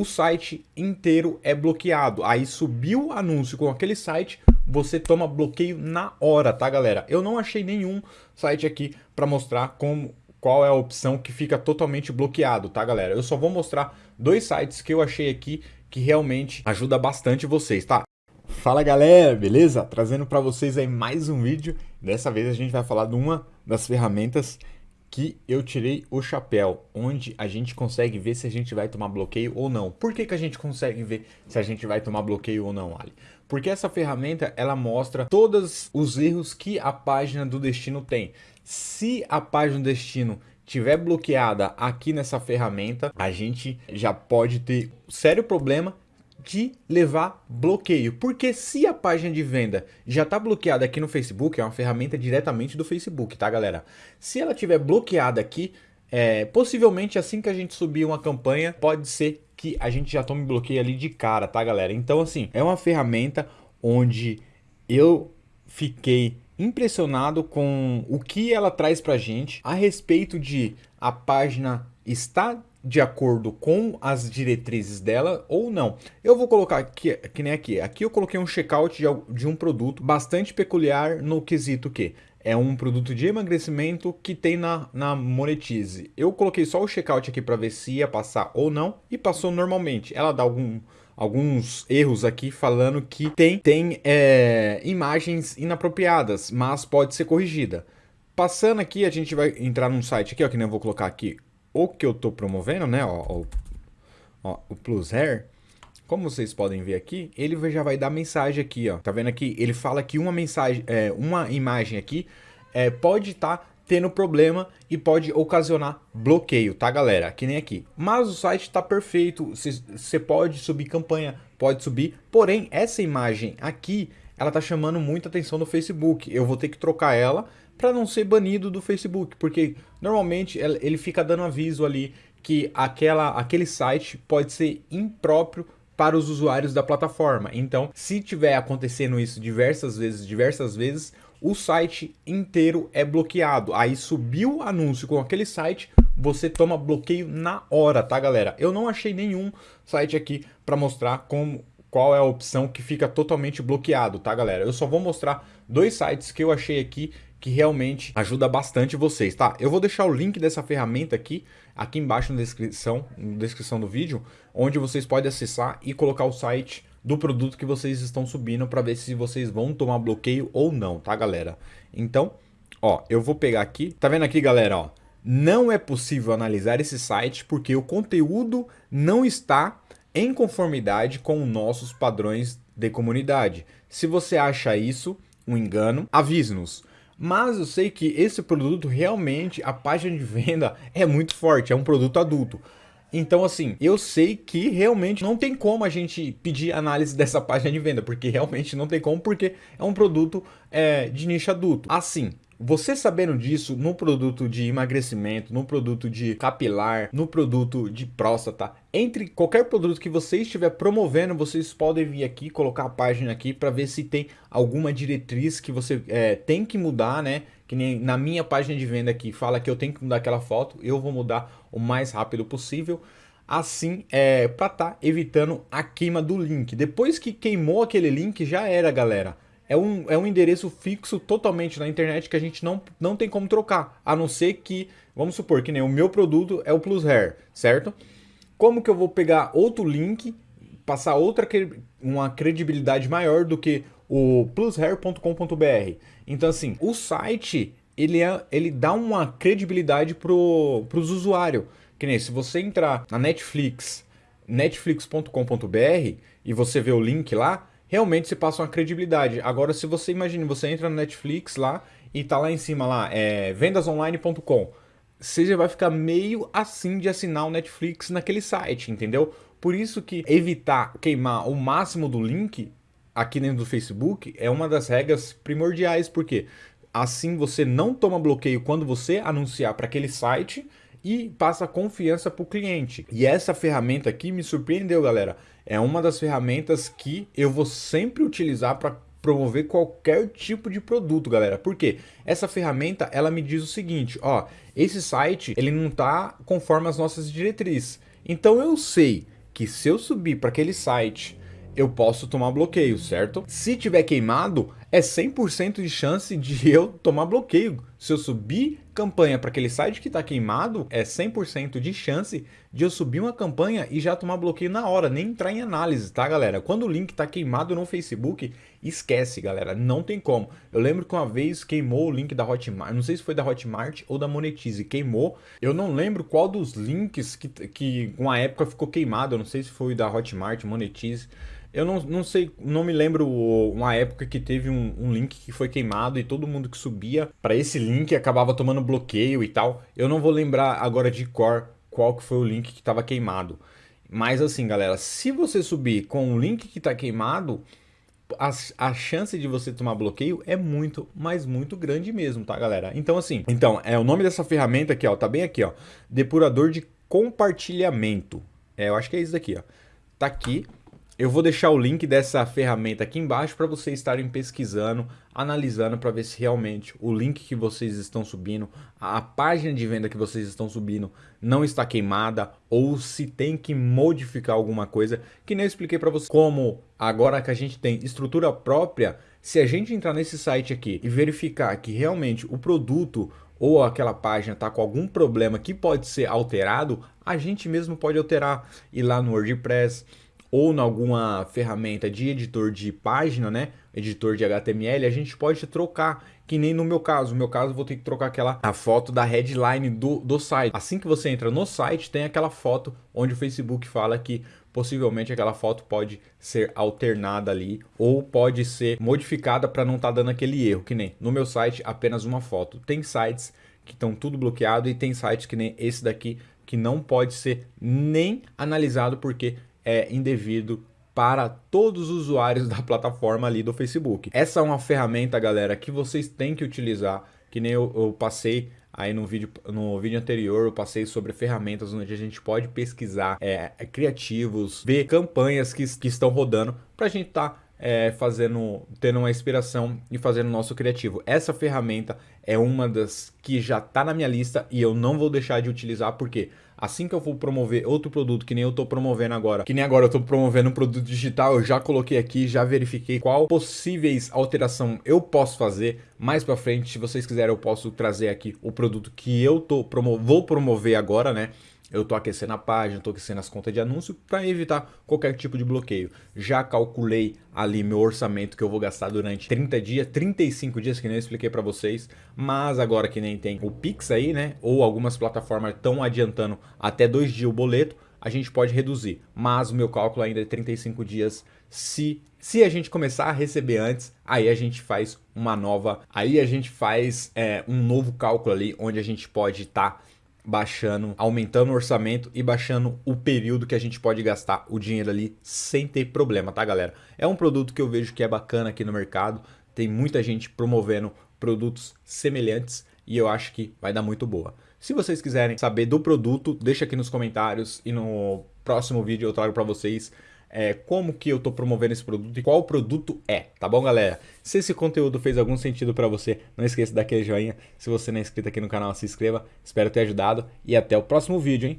o site inteiro é bloqueado. Aí subiu o anúncio com aquele site, você toma bloqueio na hora, tá galera? Eu não achei nenhum site aqui para mostrar como qual é a opção que fica totalmente bloqueado, tá galera? Eu só vou mostrar dois sites que eu achei aqui que realmente ajuda bastante vocês, tá? Fala galera, beleza? Trazendo para vocês aí mais um vídeo. Dessa vez a gente vai falar de uma das ferramentas que eu tirei o chapéu, onde a gente consegue ver se a gente vai tomar bloqueio ou não. Por que, que a gente consegue ver se a gente vai tomar bloqueio ou não, Ali? Porque essa ferramenta, ela mostra todos os erros que a página do destino tem. Se a página do destino tiver bloqueada aqui nessa ferramenta, a gente já pode ter sério problema de levar bloqueio. Porque se a página de venda já está bloqueada aqui no Facebook, é uma ferramenta diretamente do Facebook, tá galera? Se ela tiver bloqueada aqui, é, possivelmente assim que a gente subir uma campanha, pode ser que a gente já tome bloqueio ali de cara, tá galera? Então assim, é uma ferramenta onde eu fiquei impressionado com o que ela traz pra gente a respeito de a página estar de acordo com as diretrizes dela ou não. Eu vou colocar aqui, que nem aqui, aqui eu coloquei um checkout de, de um produto bastante peculiar no quesito que é um produto de emagrecimento que tem na, na Monetize. Eu coloquei só o checkout aqui para ver se ia passar ou não e passou normalmente. Ela dá algum, alguns erros aqui falando que tem, tem é, imagens inapropriadas, mas pode ser corrigida. Passando aqui, a gente vai entrar num site aqui, ó, que nem eu vou colocar aqui, o que eu estou promovendo, né? Ó, ó, ó, o Plus Hair. Como vocês podem ver aqui, ele já vai dar mensagem aqui, ó. Tá vendo aqui? Ele fala que uma mensagem, é, uma imagem aqui é, pode estar tá tendo problema e pode ocasionar bloqueio, tá galera? Que nem aqui. Mas o site está perfeito, você pode subir campanha, pode subir. Porém, essa imagem aqui, ela tá chamando muita atenção no Facebook. Eu vou ter que trocar ela para não ser banido do Facebook, porque normalmente ele fica dando aviso ali que aquela, aquele site pode ser impróprio para os usuários da plataforma. Então, se tiver acontecendo isso diversas vezes, diversas vezes, o site inteiro é bloqueado. Aí subiu o anúncio com aquele site, você toma bloqueio na hora, tá galera? Eu não achei nenhum site aqui para mostrar como qual é a opção que fica totalmente bloqueado, tá galera? Eu só vou mostrar dois sites que eu achei aqui que realmente ajuda bastante vocês, tá? Eu vou deixar o link dessa ferramenta aqui, aqui embaixo na descrição, na descrição do vídeo, onde vocês podem acessar e colocar o site do produto que vocês estão subindo para ver se vocês vão tomar bloqueio ou não, tá galera? Então, ó, eu vou pegar aqui, tá vendo aqui galera, ó, não é possível analisar esse site porque o conteúdo não está em conformidade com nossos padrões de comunidade. Se você acha isso um engano, avise-nos mas eu sei que esse produto realmente, a página de venda é muito forte, é um produto adulto. Então, assim, eu sei que realmente não tem como a gente pedir análise dessa página de venda, porque realmente não tem como, porque é um produto é, de nicho adulto. Assim, você sabendo disso no produto de emagrecimento, no produto de capilar, no produto de próstata, entre qualquer produto que você estiver promovendo, vocês podem vir aqui, colocar a página aqui para ver se tem alguma diretriz que você é, tem que mudar, né? Que nem na minha página de venda aqui fala que eu tenho que mudar aquela foto, eu vou mudar o mais rápido possível assim é, para estar tá evitando a queima do link. Depois que queimou aquele link, já era, galera é um, é um endereço fixo totalmente na internet que a gente não, não tem como trocar, a não ser que, vamos supor que nem o meu produto é o Plus Hair, certo? Como que eu vou pegar outro link, passar outra uma credibilidade maior do que o plushair.com.br? Então assim, o site ele, é, ele dá uma credibilidade para os usuários. Que nem se você entrar na Netflix, netflix.com.br e você vê o link lá, realmente você passa uma credibilidade. Agora, se você imagina, você entra no Netflix lá e tá lá em cima lá, é vendasonline.com, você já vai ficar meio assim de assinar o Netflix naquele site, entendeu? Por isso que evitar queimar o máximo do link aqui dentro do Facebook é uma das regras primordiais, porque assim você não toma bloqueio quando você anunciar para aquele site e passa confiança para o cliente. E essa ferramenta aqui me surpreendeu, galera. É uma das ferramentas que eu vou sempre utilizar para promover qualquer tipo de produto, galera. Porque essa ferramenta, ela me diz o seguinte, ó, esse site, ele não tá conforme as nossas diretrizes. Então eu sei que se eu subir para aquele site, eu posso tomar bloqueio, certo? Se tiver queimado, é 100% de chance de eu tomar bloqueio. Se eu subir campanha para aquele site que está queimado, é 100% de chance de eu subir uma campanha e já tomar bloqueio na hora, nem entrar em análise, tá galera? Quando o link está queimado no Facebook, esquece galera, não tem como. Eu lembro que uma vez queimou o link da Hotmart, não sei se foi da Hotmart ou da Monetize, queimou. Eu não lembro qual dos links que, que uma época ficou queimado, eu não sei se foi da Hotmart, Monetize. Eu não, não sei, não me lembro uma época que teve um, um link que foi queimado e todo mundo que subia para esse link acabava tomando bloqueio e tal. Eu não vou lembrar agora de cor qual que foi o link que estava queimado. Mas assim, galera, se você subir com o link que está queimado, a, a, chance de você tomar bloqueio é muito, mas muito grande mesmo, tá, galera? Então, assim, então, é o nome dessa ferramenta aqui, ó, tá bem aqui, ó, depurador de compartilhamento. É, eu acho que é isso daqui, ó. Tá aqui, eu vou deixar o link dessa ferramenta aqui embaixo para vocês estarem pesquisando, analisando para ver se realmente o link que vocês estão subindo, a página de venda que vocês estão subindo não está queimada ou se tem que modificar alguma coisa, que nem eu expliquei para vocês como agora que a gente tem estrutura própria, se a gente entrar nesse site aqui e verificar que realmente o produto ou aquela página está com algum problema que pode ser alterado, a gente mesmo pode alterar, ir lá no WordPress, ou em alguma ferramenta de editor de página, né? Editor de HTML, a gente pode trocar, que nem no meu caso. No meu caso, vou ter que trocar aquela a foto da headline do, do site. Assim que você entra no site, tem aquela foto onde o Facebook fala que possivelmente aquela foto pode ser alternada ali ou pode ser modificada para não estar tá dando aquele erro, que nem no meu site apenas uma foto. Tem sites que estão tudo bloqueado e tem sites que nem esse daqui que não pode ser nem analisado porque é indevido para todos os usuários da plataforma ali do Facebook. Essa é uma ferramenta, galera, que vocês têm que utilizar, que nem eu, eu passei aí no vídeo, no vídeo anterior eu passei sobre ferramentas onde a gente pode pesquisar é, criativos, ver campanhas que, que estão rodando para a gente estar tá, é, fazendo, tendo uma inspiração e fazendo nosso criativo. Essa ferramenta é uma das que já está na minha lista e eu não vou deixar de utilizar porque assim que eu for promover outro produto que nem eu estou promovendo agora, que nem agora eu estou promovendo um produto digital, eu já coloquei aqui, já verifiquei qual possíveis alteração eu posso fazer. Mais para frente, se vocês quiserem, eu posso trazer aqui o produto que eu tô promo vou promover agora, né? Eu estou aquecendo a página, estou aquecendo as contas de anúncio para evitar qualquer tipo de bloqueio. Já calculei ali meu orçamento que eu vou gastar durante 30 dias, 35 dias que nem eu expliquei para vocês, mas agora que nem tem o Pix aí, né, ou algumas plataformas estão adiantando até dois dias o boleto, a gente pode reduzir, mas o meu cálculo ainda é 35 dias. Se se a gente começar a receber antes, aí a gente faz uma nova, aí a gente faz é, um novo cálculo ali, onde a gente pode estar tá baixando, aumentando o orçamento e baixando o período que a gente pode gastar o dinheiro ali sem ter problema, tá galera? É um produto que eu vejo que é bacana aqui no mercado, tem muita gente promovendo produtos semelhantes e eu acho que vai dar muito boa. Se vocês quiserem saber do produto, deixa aqui nos comentários e no próximo vídeo eu trago para vocês é, como que eu estou promovendo esse produto e qual produto é, tá bom galera? Se esse conteúdo fez algum sentido para você, não esqueça daquele joinha. Se você não é inscrito aqui no canal, se inscreva. Espero ter ajudado e até o próximo vídeo, hein?